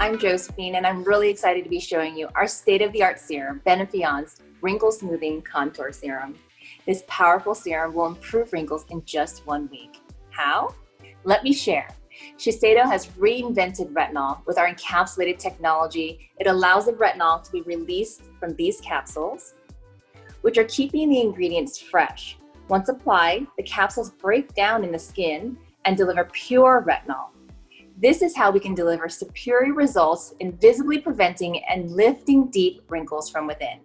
I'm Josephine and I'm really excited to be showing you our state-of-the-art serum, Benefiance Wrinkle Smoothing Contour Serum. This powerful serum will improve wrinkles in just one week. How? Let me share. Shiseido has reinvented retinol with our encapsulated technology. It allows the retinol to be released from these capsules, which are keeping the ingredients fresh. Once applied, the capsules break down in the skin and deliver pure retinol. This is how we can deliver superior results in visibly preventing and lifting deep wrinkles from within.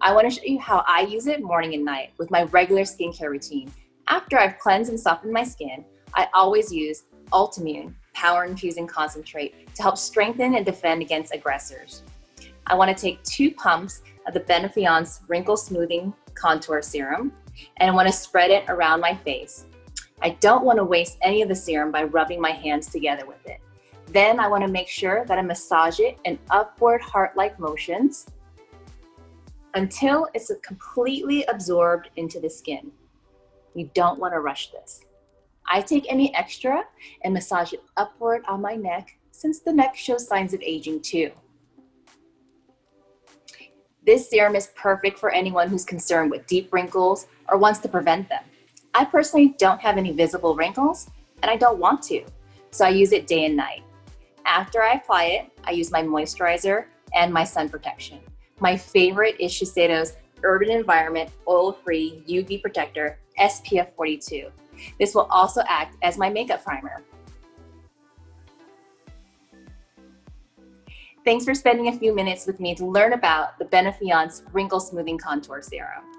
I wanna show you how I use it morning and night with my regular skincare routine. After I've cleansed and softened my skin, I always use Ultimune Power Infusing Concentrate to help strengthen and defend against aggressors. I wanna take two pumps of the Benefiance Wrinkle Smoothing Contour Serum, and I wanna spread it around my face. I don't wanna waste any of the serum by rubbing my hands together with it. Then I wanna make sure that I massage it in upward heart-like motions until it's completely absorbed into the skin. You don't wanna rush this. I take any extra and massage it upward on my neck since the neck shows signs of aging too. This serum is perfect for anyone who's concerned with deep wrinkles or wants to prevent them. I personally don't have any visible wrinkles and I don't want to, so I use it day and night. After I apply it, I use my moisturizer and my sun protection. My favorite is Shiseido's Urban Environment Oil-Free UV Protector SPF 42. This will also act as my makeup primer. Thanks for spending a few minutes with me to learn about the Benefiance Wrinkle Smoothing Contour Serum.